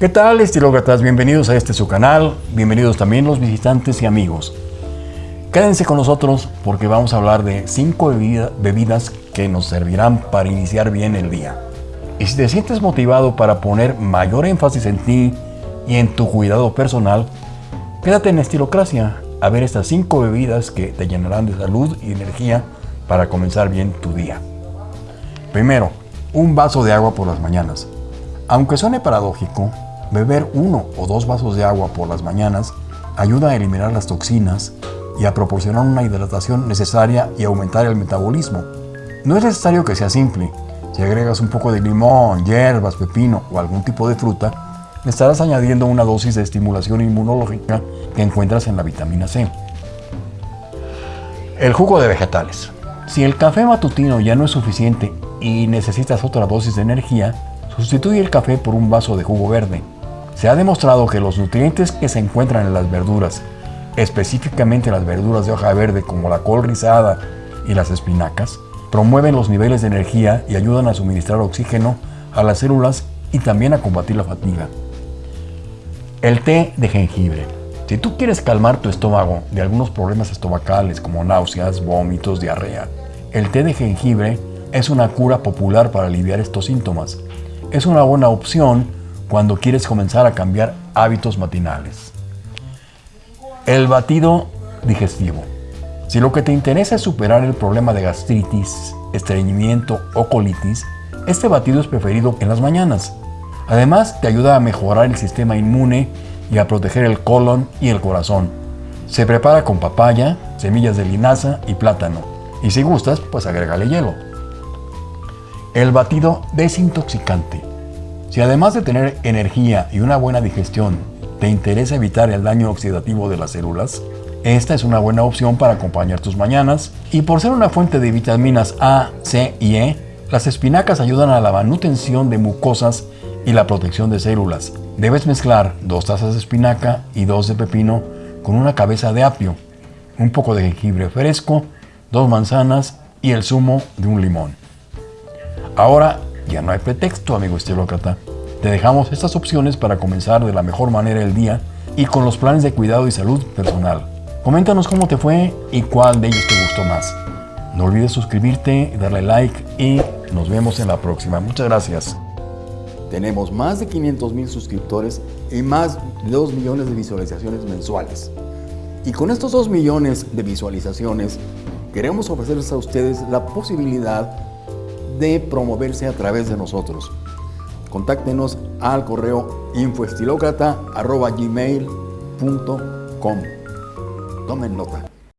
¿Qué tal estilócratas? Bienvenidos a este su canal, bienvenidos también los visitantes y amigos. Quédense con nosotros porque vamos a hablar de 5 bebidas que nos servirán para iniciar bien el día. Y si te sientes motivado para poner mayor énfasis en ti y en tu cuidado personal, quédate en Estilocracia a ver estas 5 bebidas que te llenarán de salud y energía para comenzar bien tu día. Primero, un vaso de agua por las mañanas. Aunque suene paradójico, beber uno o dos vasos de agua por las mañanas ayuda a eliminar las toxinas y a proporcionar una hidratación necesaria y aumentar el metabolismo. No es necesario que sea simple. Si agregas un poco de limón, hierbas, pepino o algún tipo de fruta, estarás añadiendo una dosis de estimulación inmunológica que encuentras en la vitamina C. El jugo de vegetales. Si el café matutino ya no es suficiente y necesitas otra dosis de energía, sustituye el café por un vaso de jugo verde. Se ha demostrado que los nutrientes que se encuentran en las verduras, específicamente las verduras de hoja verde como la col rizada y las espinacas, promueven los niveles de energía y ayudan a suministrar oxígeno a las células y también a combatir la fatiga. El té de jengibre. Si tú quieres calmar tu estómago de algunos problemas estomacales como náuseas, vómitos, diarrea, el té de jengibre es una cura popular para aliviar estos síntomas. Es una buena opción cuando quieres comenzar a cambiar hábitos matinales. El batido digestivo. Si lo que te interesa es superar el problema de gastritis, estreñimiento o colitis, este batido es preferido en las mañanas. Además, te ayuda a mejorar el sistema inmune y a proteger el colon y el corazón. Se prepara con papaya, semillas de linaza y plátano. Y si gustas, pues agrégale hielo. El batido desintoxicante. Si además de tener energía y una buena digestión, te interesa evitar el daño oxidativo de las células, esta es una buena opción para acompañar tus mañanas y por ser una fuente de vitaminas A, C y E, las espinacas ayudan a la manutención de mucosas y la protección de células. Debes mezclar dos tazas de espinaca y dos de pepino con una cabeza de apio, un poco de jengibre fresco, dos manzanas y el zumo de un limón. Ahora ya no hay pretexto, amigo estilócrata. Te dejamos estas opciones para comenzar de la mejor manera el día y con los planes de cuidado y salud personal. Coméntanos cómo te fue y cuál de ellos te gustó más. No olvides suscribirte, darle like y nos vemos en la próxima. Muchas gracias. Tenemos más de 500 mil suscriptores y más de 2 millones de visualizaciones mensuales. Y con estos 2 millones de visualizaciones, queremos ofrecerles a ustedes la posibilidad de promoverse a través de nosotros. Contáctenos al correo infoestilocrata.gmail.com Tomen nota.